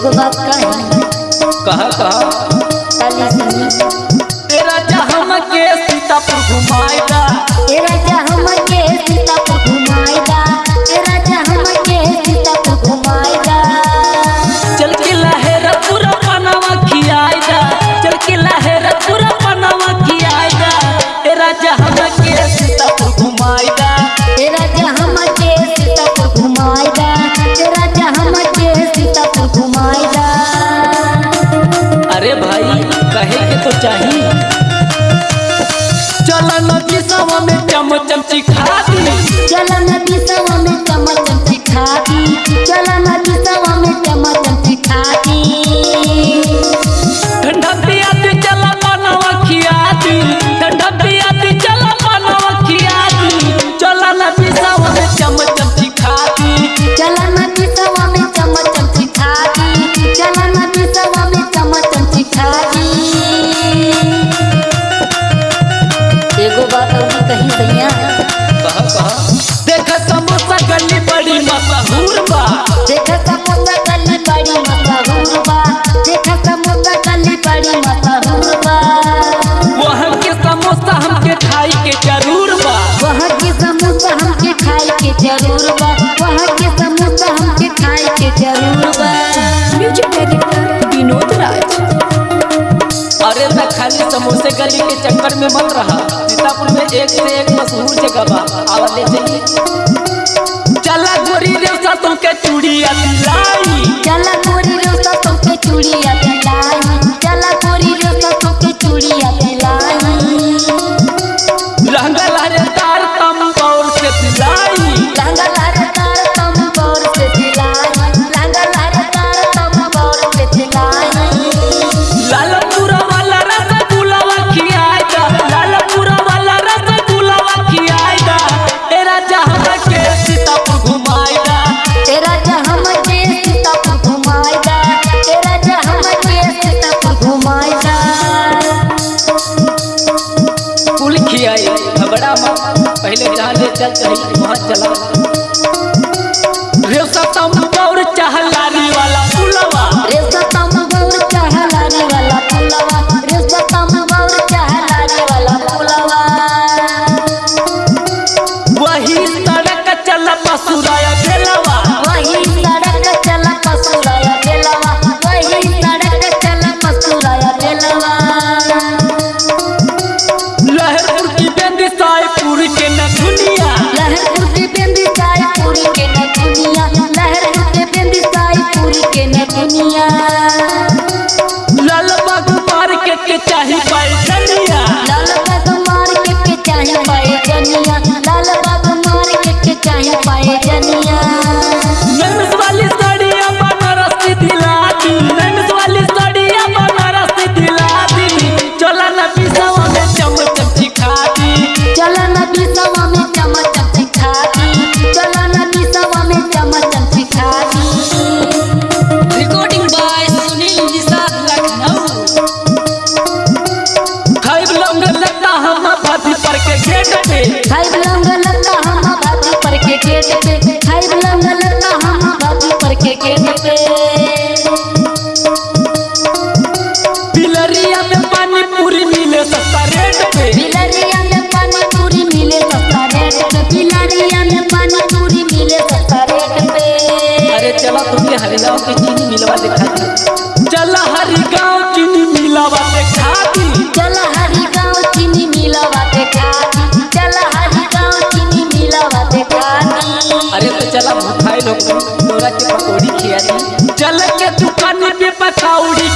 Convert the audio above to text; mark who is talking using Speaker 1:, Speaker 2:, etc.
Speaker 1: एक बात का
Speaker 2: कहा कहा? चलन की सवा में चमचम चिखा दी।
Speaker 1: चलन की सवा में
Speaker 2: चमचम मशहूर बा
Speaker 1: देखा समोसा कली बड़ी मशहूर बा देखा समोसा कली बड़ी मशहूर बा
Speaker 2: वहाँ के समोसा हमके खाई के ज़रूर बा।
Speaker 1: वहाँ के समोसा हमके खाई के ज़रूर बा। वहाँ के समोसा हमके खाई के ज़रूर बा। Music director Vinod Raj.
Speaker 2: अरे मैं खाली समोसे गली के चक्कर में मत रहा। सीतापुर में एक से एक मशहूर जगह बा। आवा ले जाइए। के चूड़िया दुखिया घबरा पहले जहाँ ले चल चाहिए वहाँ चला। रे सतम गौर चहलाने वाला फुलवा।
Speaker 1: रे सतम गौर चहलाने वाला फुलवा। रे सतम गौर चहलाने वाला फुलवा।
Speaker 2: वही सड़क चल पसुरा हाय बलंग लता हम बाजू पर के गेट पे
Speaker 1: हाय बलंग लता हम बाजू पर के गेट पे
Speaker 2: बिलरिया में पानी पूरी मिले सस्ता रेट पे।
Speaker 1: बिलरिया में पानी पूरी मिले सस्ता रेट पे। बिलरिया में पानी पूरी मिले सस्ता रेट पे।
Speaker 2: अरे चलो तुमने हरिलाओ की के चल के दुकान पे पकौड़ी।